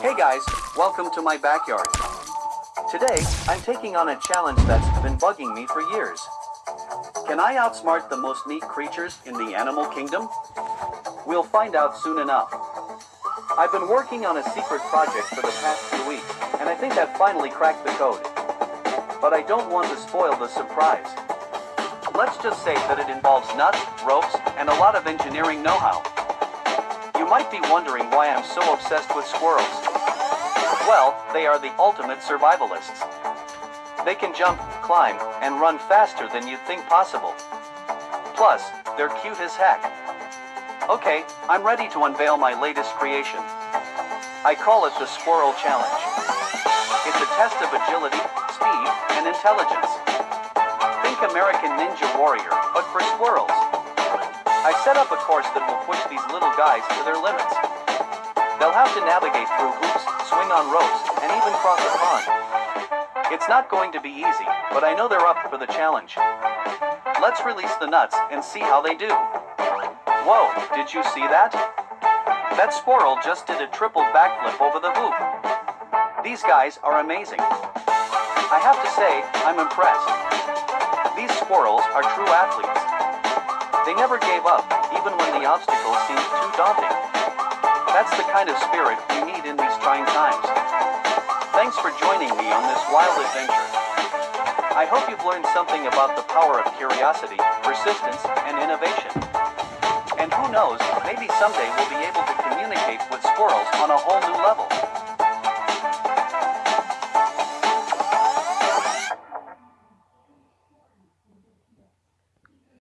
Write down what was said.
Hey guys, welcome to my backyard. Today, I'm taking on a challenge that's been bugging me for years. Can I outsmart the most neat creatures in the animal kingdom? We'll find out soon enough. I've been working on a secret project for the past few weeks, and I think I've finally cracked the code. But I don't want to spoil the surprise. Let's just say that it involves nuts, ropes, and a lot of engineering know-how. Might be wondering why I'm so obsessed with squirrels. Well, they are the ultimate survivalists. They can jump, climb, and run faster than you'd think possible. Plus, they're cute as heck. Okay, I'm ready to unveil my latest creation. I call it the Squirrel Challenge. It's a test of agility, speed, and intelligence. Think American Ninja Warrior, but for squirrels. I set up a course that will push these little guys to their limits. They'll have to navigate through hoops, swing on ropes, and even cross a pond. It's not going to be easy, but I know they're up for the challenge. Let's release the nuts and see how they do. Whoa, did you see that? That squirrel just did a triple backflip over the hoop. These guys are amazing. I have to say, I'm impressed. These squirrels are true athletes. They never gave up, even when the obstacles seemed too daunting. That's the kind of spirit we need in these trying times. Thanks for joining me on this wild adventure. I hope you've learned something about the power of curiosity, persistence, and innovation. And who knows, maybe someday we'll be able to communicate with squirrels on a whole new level.